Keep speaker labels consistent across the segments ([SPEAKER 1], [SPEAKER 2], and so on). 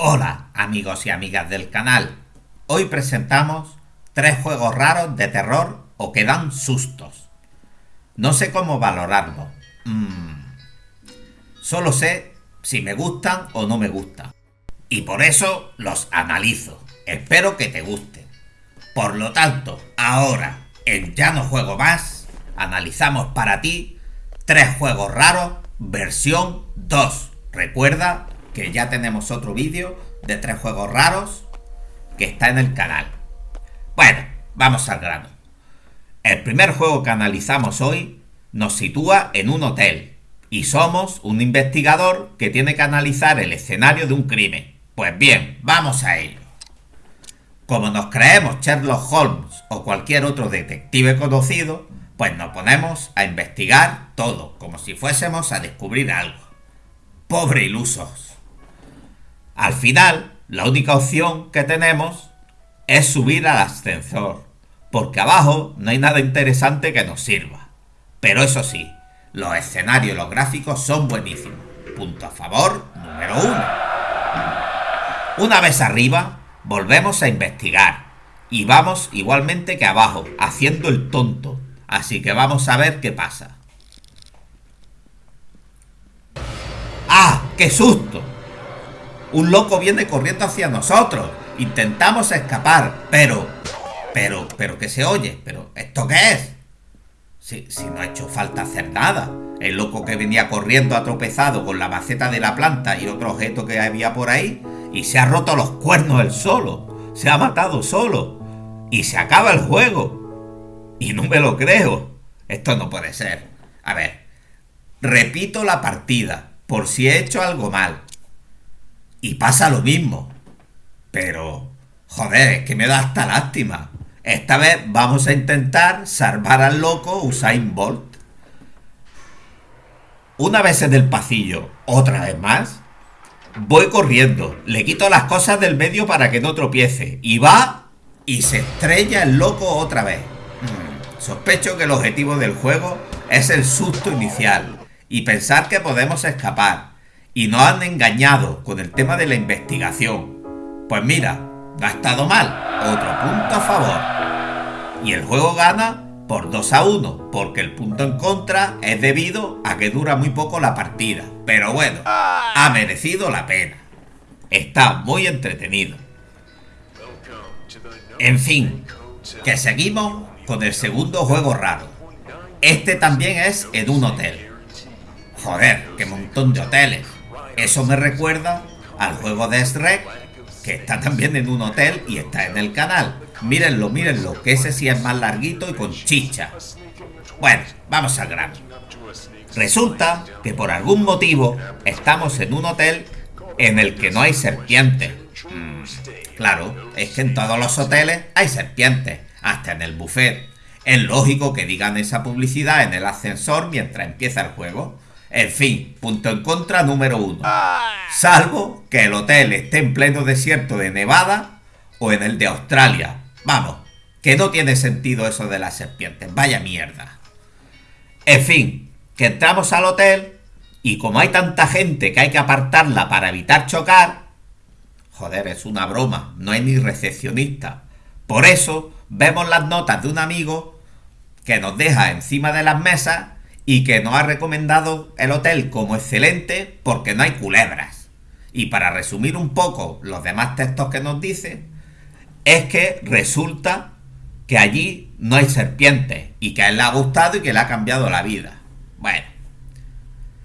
[SPEAKER 1] Hola amigos y amigas del canal. Hoy presentamos tres juegos raros de terror o que dan sustos. No sé cómo valorarlos. Mm. Solo sé si me gustan o no me gustan. Y por eso los analizo. Espero que te gusten. Por lo tanto, ahora, en Ya no juego más, analizamos para ti tres juegos raros versión 2. Recuerda que ya tenemos otro vídeo de tres juegos raros que está en el canal. Bueno, vamos al grano. El primer juego que analizamos hoy nos sitúa en un hotel y somos un investigador que tiene que analizar el escenario de un crimen. Pues bien, vamos a ello. Como nos creemos Sherlock Holmes o cualquier otro detective conocido, pues nos ponemos a investigar todo, como si fuésemos a descubrir algo. Pobre ilusos. Al final, la única opción que tenemos es subir al ascensor, porque abajo no hay nada interesante que nos sirva. Pero eso sí, los escenarios y los gráficos son buenísimos. Punto a favor número uno. Una vez arriba, volvemos a investigar. Y vamos igualmente que abajo, haciendo el tonto. Así que vamos a ver qué pasa. ¡Ah! ¡Qué susto! Un loco viene corriendo hacia nosotros. Intentamos escapar, pero... Pero, pero, ¿qué se oye? ¿Pero esto qué es? Si, si no ha hecho falta hacer nada. El loco que venía corriendo ha tropezado con la maceta de la planta y otro objeto que había por ahí y se ha roto los cuernos él solo. Se ha matado solo. Y se acaba el juego. Y no me lo creo. Esto no puede ser. A ver. Repito la partida. Por si he hecho algo mal. Y pasa lo mismo. Pero... Joder, es que me da hasta lástima. Esta vez vamos a intentar salvar al loco Usain Bolt. Una vez en el pasillo, otra vez más, Voy corriendo, le quito las cosas del medio para que no tropiece. Y va y se estrella el loco otra vez. Hmm, sospecho que el objetivo del juego es el susto inicial y pensar que podemos escapar. Y nos han engañado con el tema de la investigación. Pues mira, no ha estado mal. Otro punto a favor. Y el juego gana por 2 a 1, porque el punto en contra es debido a que dura muy poco la partida. Pero bueno, ha merecido la pena. Está muy entretenido. En fin, que seguimos con el segundo juego raro. Este también es en un hotel. Joder, qué montón de hoteles. Eso me recuerda al juego de Shrek, que está también en un hotel y está en el canal. Mírenlo, mírenlo, que ese sí es más larguito y con chicha. Bueno, vamos al grano. Resulta que por algún motivo estamos en un hotel en el que no hay serpientes. Mm, claro, es que en todos los hoteles hay serpientes, hasta en el buffet. Es lógico que digan esa publicidad en el ascensor mientras empieza el juego. En fin, punto en contra número uno. Salvo que el hotel esté en pleno desierto de Nevada o en el de Australia. Vamos, que no tiene sentido eso de las serpientes. Vaya mierda. En fin, que entramos al hotel y como hay tanta gente que hay que apartarla para evitar chocar, joder, es una broma, no hay ni recepcionista. Por eso vemos las notas de un amigo que nos deja encima de las mesas y que nos ha recomendado el hotel como excelente porque no hay culebras. Y para resumir un poco los demás textos que nos dice, es que resulta que allí no hay serpientes y que a él le ha gustado y que le ha cambiado la vida. Bueno,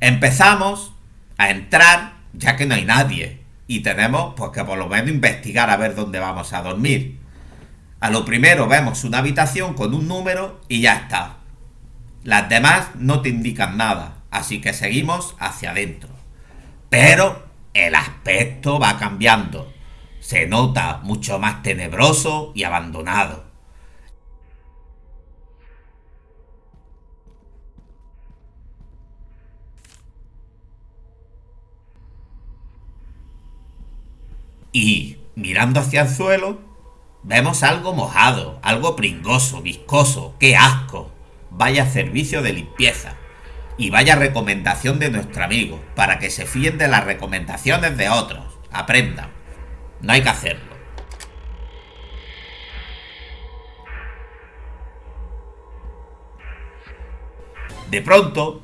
[SPEAKER 1] empezamos a entrar ya que no hay nadie y tenemos pues que por lo menos investigar a ver dónde vamos a dormir. A lo primero vemos una habitación con un número y ya está. Las demás no te indican nada, así que seguimos hacia adentro. Pero el aspecto va cambiando. Se nota mucho más tenebroso y abandonado. y mirando hacia el suelo vemos algo mojado, algo pringoso, viscoso, qué asco. Vaya servicio de limpieza. Y vaya recomendación de nuestro amigo, para que se fíen de las recomendaciones de otros. aprendan. No hay que hacerlo. De pronto,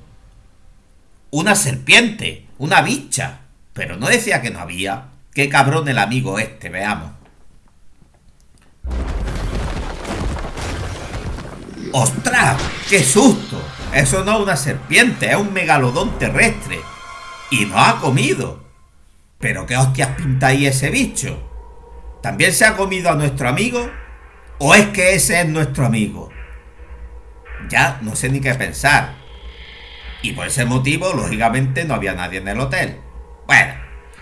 [SPEAKER 1] una serpiente, una bicha. Pero no decía que no había. Qué cabrón el amigo este, veamos. ¡Ostras! ¡Qué susto! Eso no es una serpiente, es un megalodón terrestre. Y no ha comido. ¿Pero qué hostias pinta ahí ese bicho? ¿También se ha comido a nuestro amigo? ¿O es que ese es nuestro amigo? Ya no sé ni qué pensar. Y por ese motivo, lógicamente, no había nadie en el hotel. Bueno,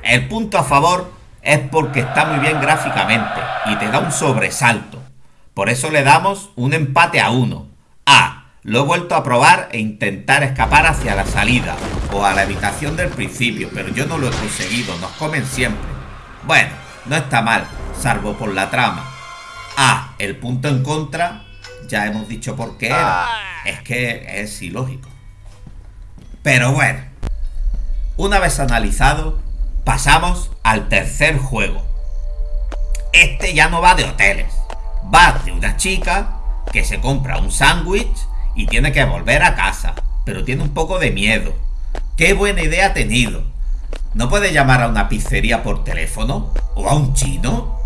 [SPEAKER 1] el punto a favor es porque está muy bien gráficamente y te da un sobresalto. Por eso le damos un empate a uno. Ah, lo he vuelto a probar e intentar escapar hacia la salida o a la habitación del principio, pero yo no lo he conseguido, nos comen siempre. Bueno, no está mal, salvo por la trama. Ah, el punto en contra, ya hemos dicho por qué era. Es que es ilógico. Pero bueno, una vez analizado, pasamos al tercer juego. Este ya no va de hoteles, va de una chica que se compra un sándwich y tiene que volver a casa, pero tiene un poco de miedo. ¡Qué buena idea ha tenido! ¿No puede llamar a una pizzería por teléfono? ¿O a un chino?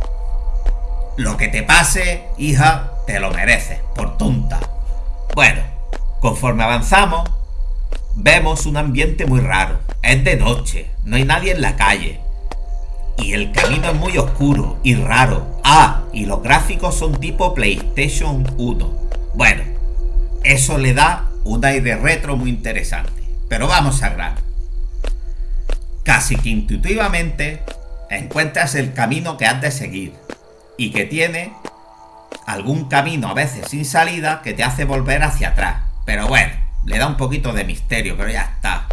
[SPEAKER 1] Lo que te pase, hija, te lo mereces, por tonta. Bueno, conforme avanzamos, Vemos un ambiente muy raro. Es de noche, no hay nadie en la calle. Y el camino es muy oscuro y raro. Ah, y los gráficos son tipo PlayStation 1. Bueno, eso le da un aire retro muy interesante. Pero vamos a grano. Casi que intuitivamente encuentras el camino que has de seguir. Y que tiene algún camino a veces sin salida que te hace volver hacia atrás. Pero bueno, le da un poquito de misterio, pero ya está.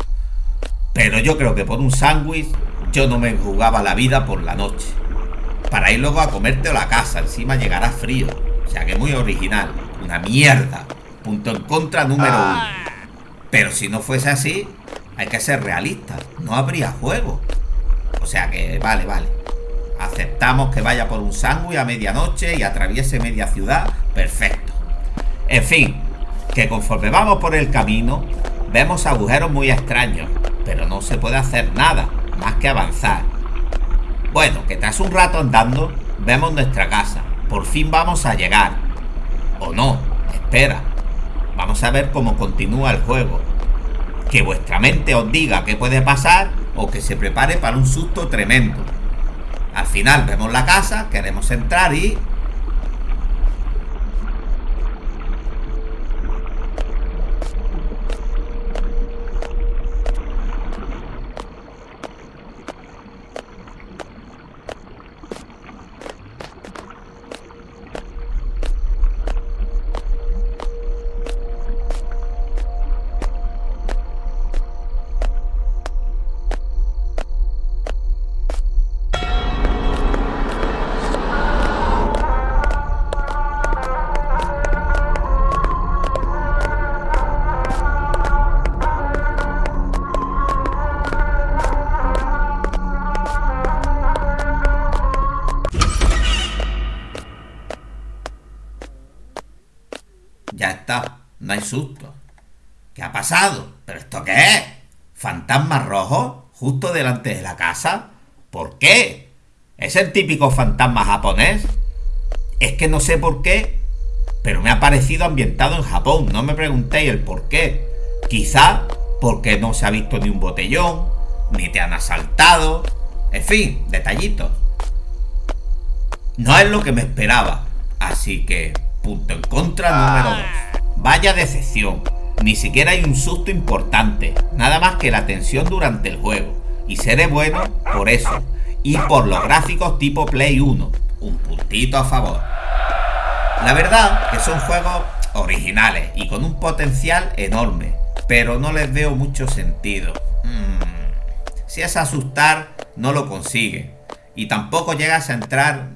[SPEAKER 1] Pero yo creo que por un sándwich yo no me jugaba la vida por la noche. Para ir luego a comerte a la casa, encima llegará frío. O sea que muy original. Una mierda. Punto en contra número uno. Ah. Pero si no fuese así, hay que ser realista. No habría juego. O sea que vale, vale. Aceptamos que vaya por un sándwich a medianoche y atraviese media ciudad. Perfecto. En fin, que conforme vamos por el camino, vemos agujeros muy extraños, pero no se puede hacer nada más que avanzar. Bueno, que tras un rato andando, vemos nuestra casa. Por fin vamos a llegar. O no, espera. Vamos a ver cómo continúa el juego. Que vuestra mente os diga qué puede pasar o que se prepare para un susto tremendo. Al final vemos la casa, queremos entrar y Ya está, no hay susto. ¿Qué ha pasado? ¿Pero esto qué es? ¿Fantasma rojo? ¿Justo delante de la casa? ¿Por qué? ¿Es el típico fantasma japonés? Es que no sé por qué, pero me ha parecido ambientado en Japón. No me preguntéis el por qué. Quizá porque no se ha visto ni un botellón, ni te han asaltado. En fin, detallitos. No es lo que me esperaba. Así que Punto en contra número 2. Vaya decepción. Ni siquiera hay un susto importante. Nada más que la tensión durante el juego. Y seré bueno por eso. Y por los gráficos tipo Play 1. Un puntito a favor. La verdad que son juegos originales y con un potencial enorme. Pero no les veo mucho sentido. Mm, si es asustar, no lo consigue. Y tampoco llegas a entrar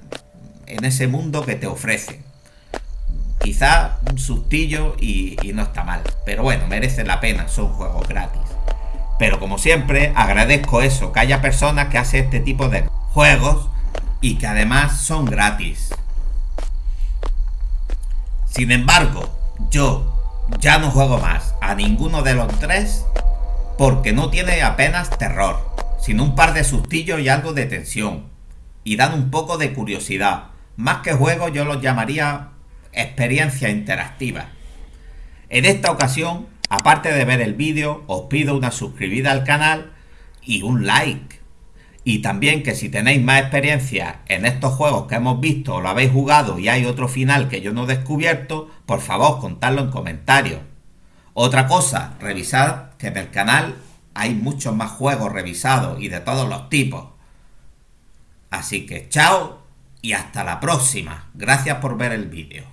[SPEAKER 1] en ese mundo que te ofrecen. Quizá un sustillo y, no está mal. Pero bueno, merece la pena, son juegos gratis. Pero como siempre, agradezco eso, que haya personas que hacen este tipo de juegos y que además son gratis. Sin embargo, yo ya no juego más a ninguno de los tres porque no tiene apenas terror, sino un par de sustillos y algo de tensión. Y dan un poco de curiosidad. Más que juego yo los llamaría experiencia interactiva. En esta ocasión, aparte de ver el vídeo, os pido una suscribida al canal y un like. Y también que si tenéis más experiencia en estos juegos que hemos visto o lo habéis jugado y hay otro final que yo no he descubierto, por favor contadlo en comentarios. Otra cosa, revisad que en el canal hay muchos más juegos revisados y de todos los tipos. Así que chao y hasta la próxima. Gracias por ver el vídeo.